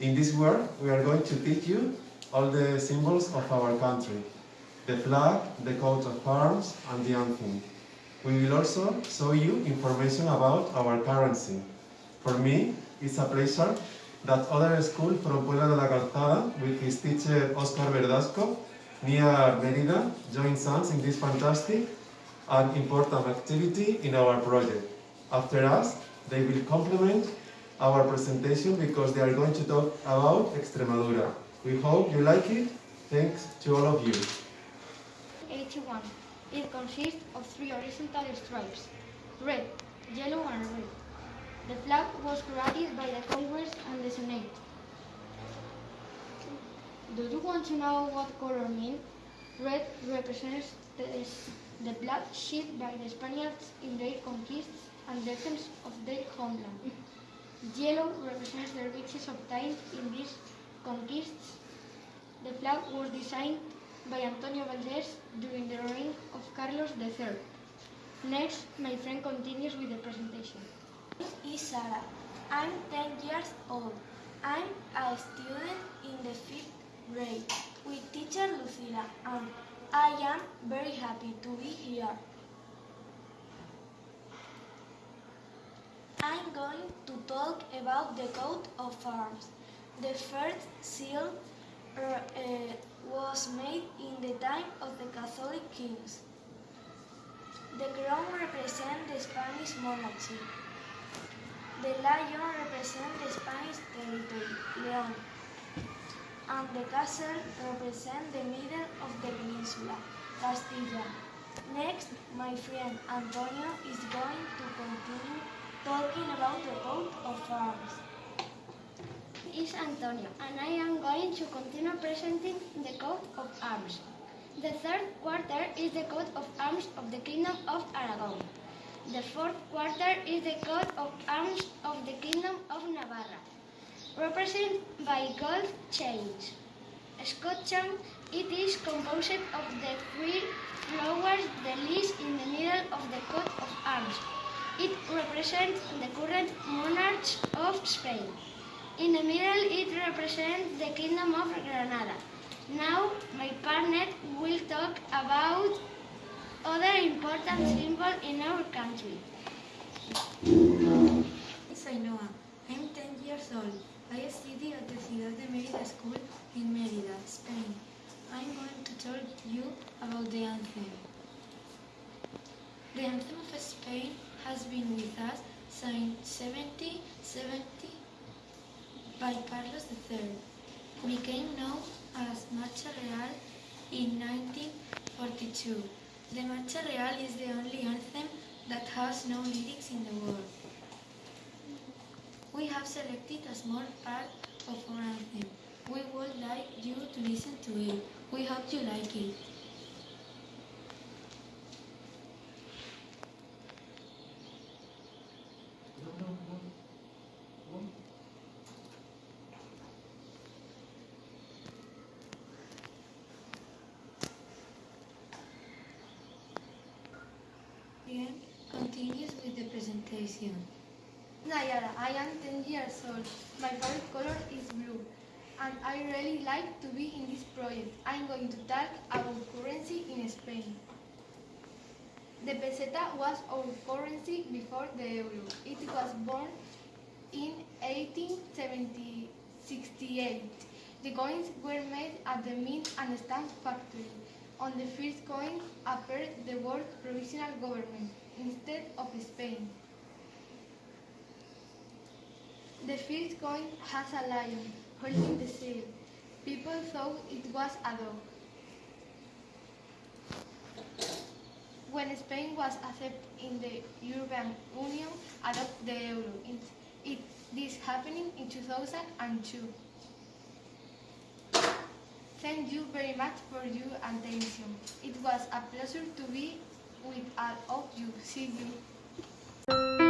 we are going to teach you all the symbols of our country. The flag, the coat of arms, and the anthem. We will also show you information about our currency. For me, it's a pleasure that other school from Puebla de la Calzada, with his teacher Oscar Verdasco, near Merida, joins us in this fantastic and important activity in our project. After us, they will complement our presentation because they are going to talk about Extremadura. We hope you like it. Thanks to all of you. 81. It consists of three horizontal stripes, red, yellow and red. The flag was created by the Congress and the Senate. Do you want to know what color means? Red represents the, the blood shed by the Spaniards in their conquests and defense of their homeland. Yellow represents the riches obtained in these conquests. The flag was designed by Antonio Valdés during the reign of Carlos III. Next, my friend continues with the presentation. is Sara. I'm 10 years old. I'm a student in the fifth grade with teacher Lucila and I am very happy to be here. I'm going to talk about the coat of arms. The first seal uh, uh, was made in the time of the Catholic kings. The crown represents the Spanish monarchy. The lion represents the Spanish territory, Leon, and the castle represents the middle of the peninsula, Castilla. Next, my friend Antonio is going to continue talking about the coat of arms. is Antonio, and I am going to continue presenting the coat of arms. The third quarter is the coat of arms of the Kingdom of Aragon. The fourth quarter is the coat of arms of the Kingdom of Navarra, represented by gold chains. Scotland, it is composed of the three flowers, the least in the middle of the coat of arms. It represents the current monarchs of Spain. In the middle, it represents the Kingdom of Granada. Now, my partner will talk about other important symbols in our country. It's Ainhoa. I'm 10 years old. I study at the Ciudad de Mérida School in Mérida, Spain. I'm going to tell you about the anthem. The anthem of Spain has been with us since 1770 by Carlos III. Became known as Marcha Real in 1942. The Marcha Real is the only anthem that has no lyrics in the world. We have selected a small part of our anthem. We would like you to listen to it. We hope you like it. Continues with the presentation. Nayara, I am 10 years old. My favorite color is blue. And I really like to be in this project. I'm going to talk about currency in Spain. The peseta was our currency before the euro. It was born in 1868. The coins were made at the Mint and Stamp factory. On the first coin appeared the word provisional government instead of Spain. The first coin has a lion holding the seal. People thought it was a dog. When Spain was accepted in the European Union, adopted the euro. It, it, this happening in 2002. Thank you very much for your attention. It was a pleasure to be with uh, all of you. See you.